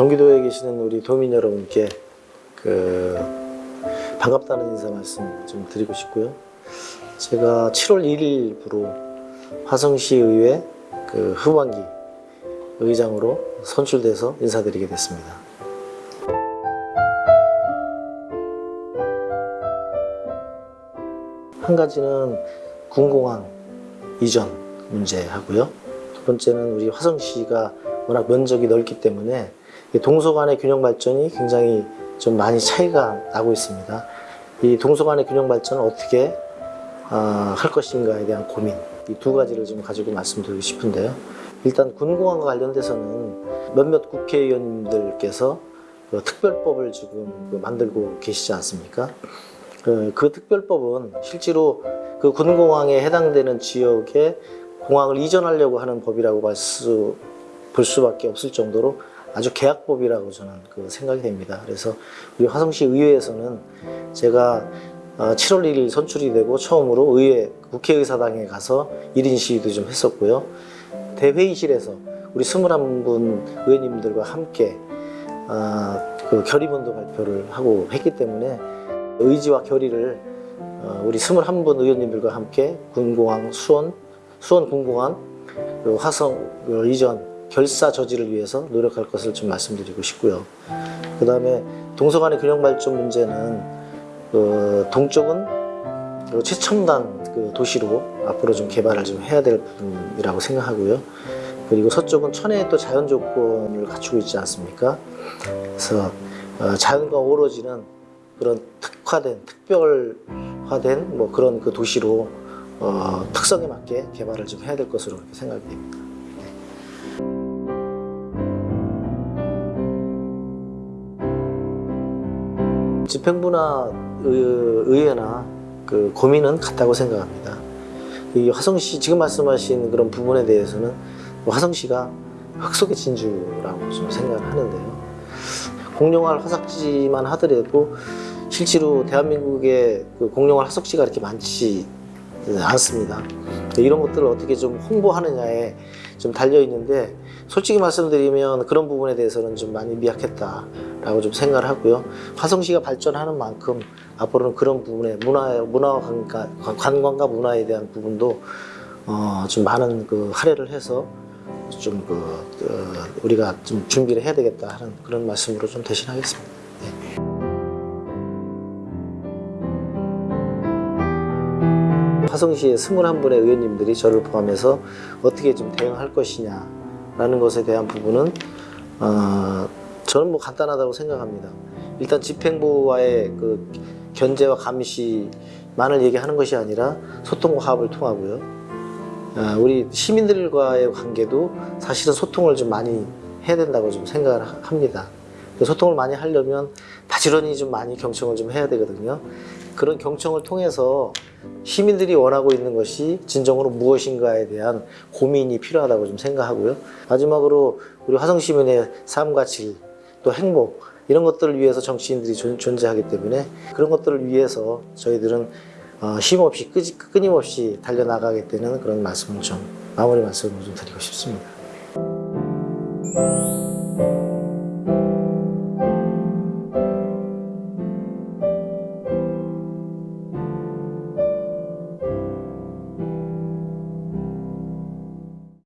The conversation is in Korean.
경기도에 계시는 우리 도민 여러분께 그 반갑다는 인사 말씀 좀 드리고 싶고요. 제가 7월 1일부로 화성시 의회 그 후반기 의장으로 선출돼서 인사드리게 됐습니다. 한 가지는 군공항 이전 문제하고요. 두 번째는 우리 화성시가 워낙 면적이 넓기 때문에 이 동서 간의 균형 발전이 굉장히 좀 많이 차이가 나고 있습니다. 이 동서 간의 균형 발전을 어떻게 어, 할 것인가에 대한 고민 이 두 가지를 좀 가지고 말씀드리고 싶은데요. 일단 군공항과 관련돼서는 몇몇 국회의원님들께서 그 특별법을 지금 그 만들고 계시지 않습니까? 그, 그 특별법은 실제로 그 군공항에 해당되는 지역에 공항을 이전하려고 하는 법이라고 볼, 수밖에 없을 정도로 아주 계약법이라고 저는 그 생각이 됩니다. 그래서 우리 화성시 의회에서는 제가 7월 1일 선출이 되고 처음으로 의회 국회의사당에 가서 1인 시위도 좀 했었고요. 대회의실에서 우리 21분 의원님들과 함께 어, 그 결의문도 발표를 하고 했기 때문에 의지와 결의를 어, 우리 21분 의원님들과 함께 군공항 수원 수원 군공항 그 화성 그 이전 결사 저지를 위해서 노력할 것을 좀 말씀드리고 싶고요. 그 다음에 동서간의 균형 발전 문제는 그 동쪽은 그 최첨단 그 도시로 앞으로 좀 개발을 좀 해야 될 부분이라고 생각하고요. 그리고 서쪽은 천혜의 또 자연 조건을 갖추고 있지 않습니까? 그래서 어, 자연과 어우러지는 그런 특화된 특별화된 뭐 그런 그 도시로 어, 특성에 맞게 개발을 좀 해야 될 것으로 생각이 됩니다. 집행부나 의- 의회나 그 고민은 같다고 생각합니다. 이 화성시 지금 말씀하신 그런 부분에 대해서는 화성시가 흑석의 진주라고 좀 생각을 하는데요. 공룡할 화석지만 하더라도 실제로 대한민국의 그 공룡할 화석지가 이렇게 많지 않습니다. 이런 것들을 어떻게 좀 홍보하느냐에 좀 달려 있는데 솔직히 말씀드리면 그런 부분에 대해서는 좀 많이 미약했다라고 좀 생각을 하고요. 화성시가 발전하는 만큼 앞으로는 그런 부분에 문화 문화 관광, 관광과 문화에 대한 부분도 어, 좀 많은 그 할애를 해서 좀그 우리가 좀 준비를 해야 되겠다 하는 그런 말씀으로 좀 대신하겠습니다. 화성시의 21분의 의원님들이 저를 포함해서 어떻게 좀 대응할 것이냐라는 것에 대한 부분은 어, 저는 뭐 간단하다고 생각합니다. 일단 집행부와의 그 견제와 감시만을 얘기하는 것이 아니라 소통과 화합을 통하고요. 어, 우리 시민들과의 관계도 사실은 소통을 좀 많이 해야 된다고 좀 생각을 하- 합니다. 소통을 많이 하려면 바지런히 좀 많이 경청을 좀 해야 되거든요. 그런 경청을 통해서 시민들이 원하고 있는 것이 진정으로 무엇인가에 대한 고민이 필요하다고 좀 생각하고요. 마지막으로 우리 화성 시민의 삶과 질, 또 행복 이런 것들을 위해서 정치인들이 존- 존재하기 때문에 그런 것들을 위해서 저희들은 어, 끄지- 끊임없이 달려나가게 되는 그런 말씀을 좀 마무리 말씀을 좀 드리고 싶습니다.